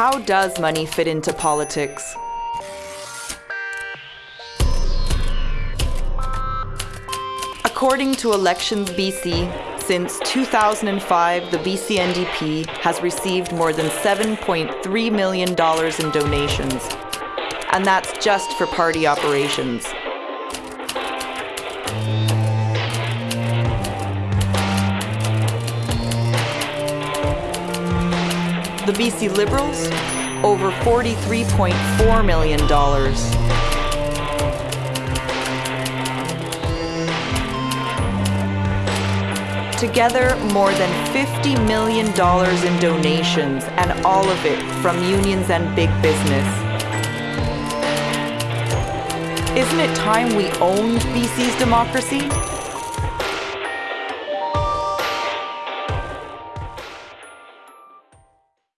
How does money fit into politics? According to Elections BC, since 2005, the BC NDP has received more than $7.3 million in donations. And that's just for party operations. The BC Liberals, over $43.4 million. Together, more than $50 million in donations, and all of it from unions and big business. Isn't it time we owned BC's democracy?